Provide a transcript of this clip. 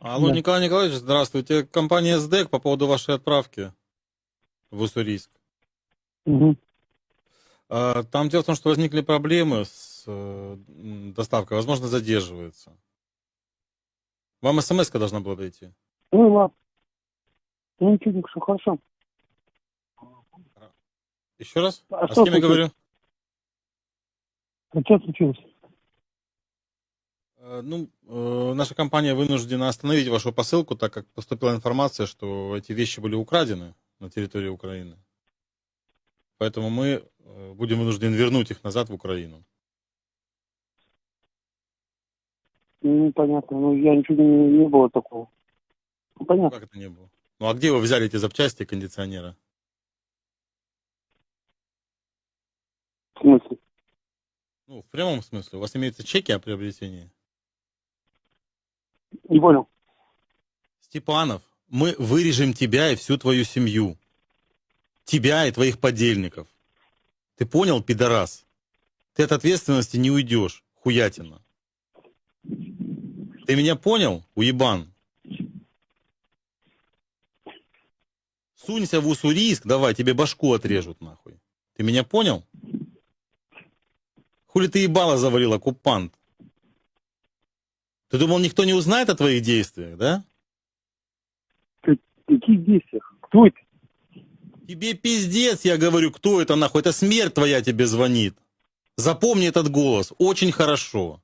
Алло, Да. Николай Николаевич, здравствуйте. Компания СДЭК по поводу вашей отправки в Уссурийск. А, Там дело в том, что возникли проблемы с э, доставкой, возможно, задерживается. Вам смс должна была прийти. Ну ладно. Ну ничего, все хорошо. Еще раз? А А с кем я говорю? А что случилось? Ну, э, наша компания вынуждена остановить вашу посылку, так как поступила информация, что эти вещи были украдены на территории Украины. Поэтому мы э, будем вынуждены вернуть их назад в Украину. Ну, понятно. Ну, я ничего не, не было такого. Ну, понятно. Как это не было? Ну, а где вы взяли эти запчасти кондиционера? В смысле? Ну, в прямом смысле. У вас имеются чеки о приобретении? Не понял. Степанов, мы вырежем тебя и всю твою семью. Тебя и твоих подельников. Ты понял, пидорас? Ты от ответственности не уйдешь, хуятина. Ты меня понял, уебан? Сунься в Уссурийск, давай, тебе башку отрежут, нахуй. Ты меня понял? Хули ты ебало завалил, оккупант? Ты думал, никто не узнает о твоих действиях, да? Какие действия? Кто это? Тебе пиздец, я говорю, кто это нахуй? Это смерть твоя тебе звонит. Запомни этот голос очень хорошо.